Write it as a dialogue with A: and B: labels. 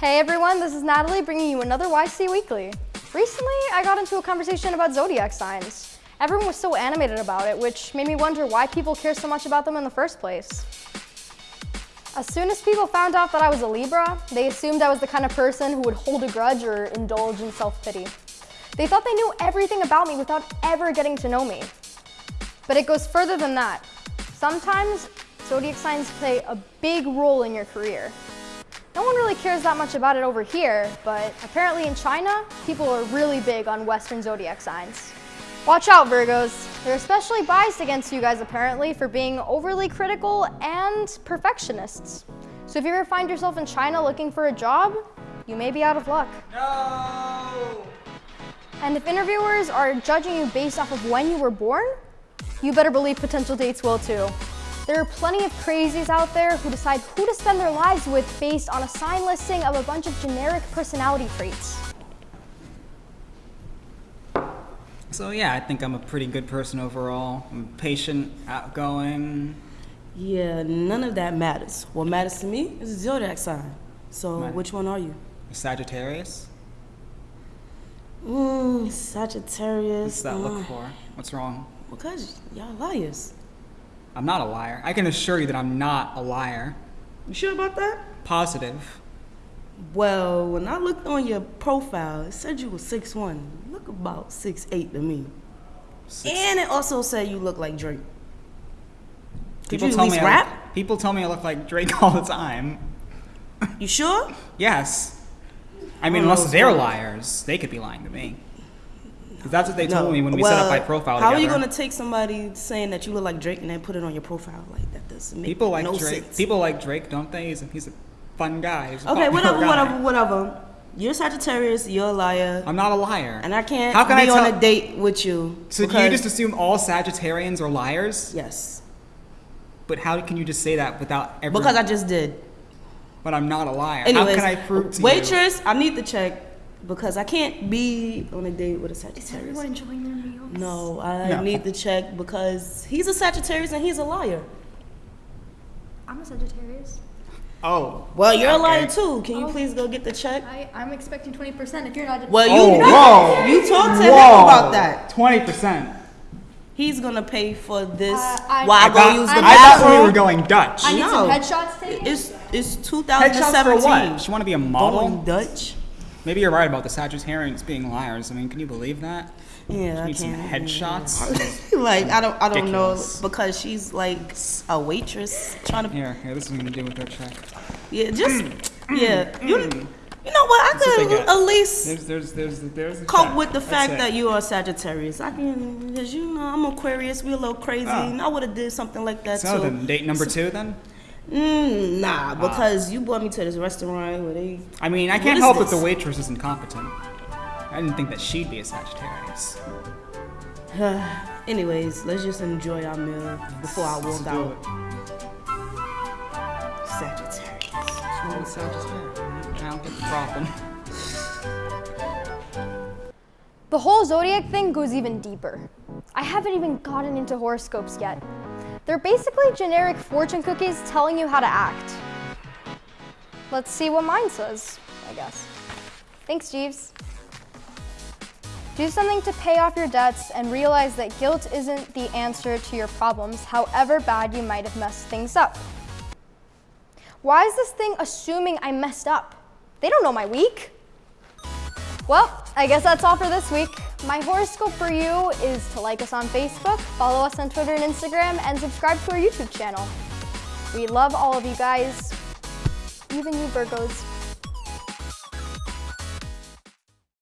A: Hey everyone, this is Natalie bringing you another YC Weekly. Recently, I got into a conversation about zodiac signs. Everyone was so animated about it, which made me wonder why people care so much about them in the first place. As soon as people found out that I was a Libra, they assumed I was the kind of person who would hold a grudge or indulge in self-pity. They thought they knew everything about me without ever getting to know me. But it goes further than that. Sometimes zodiac signs play a big role in your career. Really cares that much about it over here, but apparently in China, people are really big on Western zodiac signs. Watch out, Virgos. They're especially biased against you guys apparently for being overly critical and perfectionists. So if you ever find yourself in China looking for a job, you may be out of luck.
B: No!
A: And if interviewers are judging you based off of when you were born, you better believe potential dates will too. There are plenty of crazies out there who decide who to spend their lives with based on a sign listing of a bunch of generic personality traits.
B: So yeah, I think I'm a pretty good person overall. I'm patient, outgoing.
C: Yeah, none of that matters. What matters to me is the zodiac sign. So,
B: Right.
C: which one are you?
B: Sagittarius.
C: Mm, Sagittarius.
B: What's that
C: uh,
B: look for? What's wrong?
C: Because y'all liars.
B: I'm not a liar. I can assure you that I'm not a liar.
C: You sure about that?
B: Positive.
C: Well, when I looked on your profile, it said you were 6'1". You look about 6'8 to me.
B: Six-
C: And it also said you look like Drake. Could you at
B: tell me
C: rap?
B: I, people tell me I look like Drake all the time.
C: You sure?
B: Yes. I mean,
C: Oh,
B: unless they're liars, they could be lying to me. 'Cause that's what they
C: No.
B: told me when we set up my profile
C: How
B: together.
C: are you gonna take somebody saying that you look like Drake and then put it on your profile like that? Doesn't make
B: People like
C: no
B: Drake.
C: sense.
B: People like Drake, don't they? He's a, he's a fun guy. A
C: Okay, whatever,
B: guy.
C: whatever, whatever. You're Sagittarius. You're a liar,
B: I'm not a liar.
C: and I can't
B: How can
C: be
B: I
C: on a date with you.
B: So do you just assume all Sagittarians are liars?
C: yes?
B: But how can you just say that without ever?
C: Because I just did.
B: But I'm not a liar.
C: Anyways,
B: how can I prove to you?
C: waitress, I need to check because I can't be on a date with a Sagittarius.
A: enjoying their meals?
C: No, I
B: No.
C: need to check because he's a Sagittarius and he's a liar.
A: I'm a Sagittarius.
B: Oh.
C: Well, you're a liar too. Can you
A: Oh.
C: please go get the check?
A: I, I'm expecting 20% if you're not.
C: Well,
B: Oh,
C: you
B: whoa.
C: you talk to him about that.
B: Twenty percent.
C: He's gonna pay for this
A: Uh, I-
C: while I,
A: I
C: go
B: thought,
C: use the
A: I-
B: I thought we were going Dutch.
A: I need
C: No.
A: some headshots taken.
C: It's it's
B: Headshots
C: 2017.
B: for what? You want to be a model?
C: Going Dutch.
B: Maybe you're right about the Sagittarians being liars. I mean, can you believe that?
C: Yeah, I
B: need some
C: can't.
B: headshots.
C: like I don't I don't know because she's like a waitress trying to
B: Here, here. This is what I'm gonna do with their check.
C: yeah just mm. yeah you mm. you know what I
B: That's
C: could
B: get.
C: at least
B: There's, there's, there's, there's. The
C: cope
B: check.
C: with the
B: That's
C: fact
B: it.
C: that you are Sagittarius. I can because you know I'm Aquarius. We're a little crazy.
B: Oh.
C: And I would have did something like that
B: So
C: too.
B: then, date number two then.
C: Mm,
B: Ah.
C: nah, because you brought me to this restaurant where they
B: I mean, I can't
C: is
B: help that
C: this?
B: the waitress is incompetent. I didn't think that she'd be a Sagittarius.
C: Anyways, let's just enjoy our meal before I
B: Let's
C: walk
B: do
C: out.
B: it.
C: Sagittarius.
B: Sagittarius. I don't get the problem.
A: The whole zodiac thing goes even deeper. I haven't even gotten into horoscopes yet. They're basically generic fortune cookies telling you how to act. Let's see what mine says, I guess. Thanks, Jeeves. Do something to pay off your debts and realize that guilt isn't the answer to your problems, however bad you might have messed things up. Why is this thing assuming I messed up? They don't know my week. Well, I guess that's all for this week. My horoscope for you is to like us on Facebook, follow us on Twitter and Instagram, and subscribe to our YouTube channel. We love all of you guys, even you Virgos.